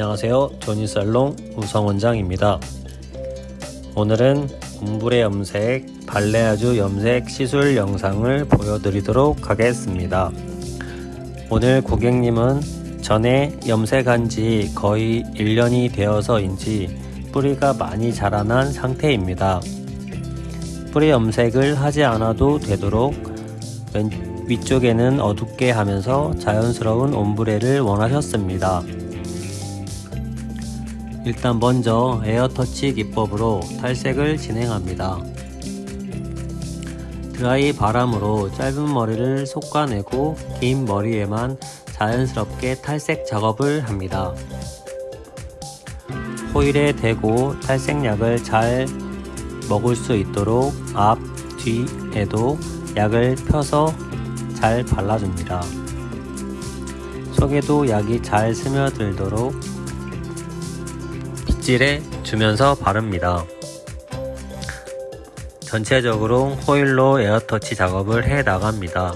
안녕하세요. 조니살롱 우성원장입니다. 오늘은 옴브레 염색 발레아주 염색 시술 영상을 보여드리도록 하겠습니다. 오늘 고객님은 전에 염색한 지 거의 1년이 되어서인지 뿌리가 많이 자라난 상태입니다. 뿌리 염색을 하지 않아도 되도록 왼 위쪽에는 어둡게 하면서 자연스러운 옴브레를 원하셨습니다. 일단 먼저 에어터치 기법으로 탈색을 진행합니다. 드라이 바람으로 짧은 머리를 솎아내고 긴 머리에만 자연스럽게 탈색 작업을 합니다. 호일에 대고 탈색약을 잘 먹을 수 있도록 앞, 뒤에도 약을 펴서 잘 발라줍니다. 속에도 약이 잘 스며들도록 빗질해 주면서 바릅니다. 전체적으로 호일로 에어터치 작업을 해 나갑니다.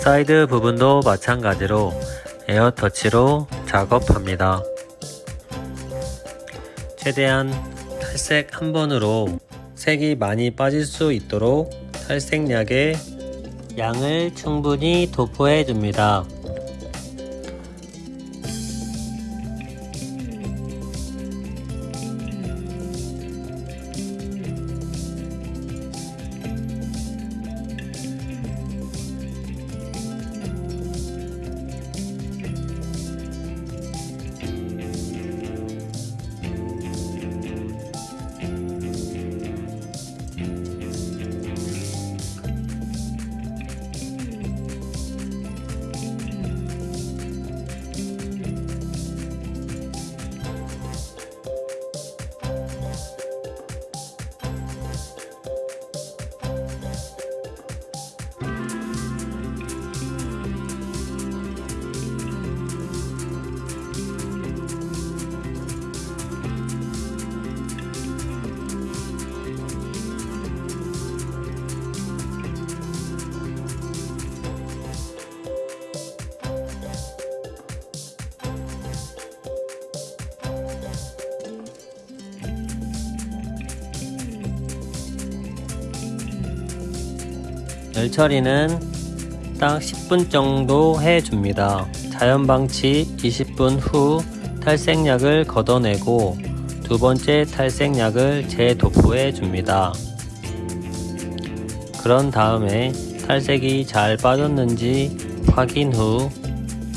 사이드 부분도 마찬가지로 air touch로 작업합니다. 최대한 탈색 한 번으로 색이 많이 빠질 수 있도록 탈색약의 양을 충분히 도포해 줍니다. 열 처리는 딱 10분 정도 해줍니다. 자연방치 20분 후 탈색약을 걷어내고 두 번째 탈색약을 재도포해 줍니다. 그런 다음에 탈색이 잘 빠졌는지 확인 후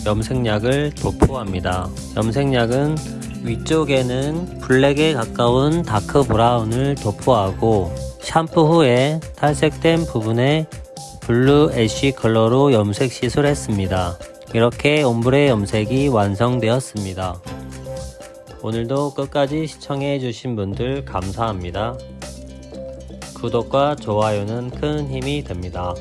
염색약을 도포합니다. 염색약은 위쪽에는 블랙에 가까운 dark brown을 도포하고 샴푸 후에 탈색된 부분에 blue ash 컬러로 염색 시술했습니다. 이렇게 ombre 염색이 완성되었습니다. 오늘도 끝까지 시청해 주신 분들 감사합니다. 구독과 좋아요는 큰 힘이 됩니다.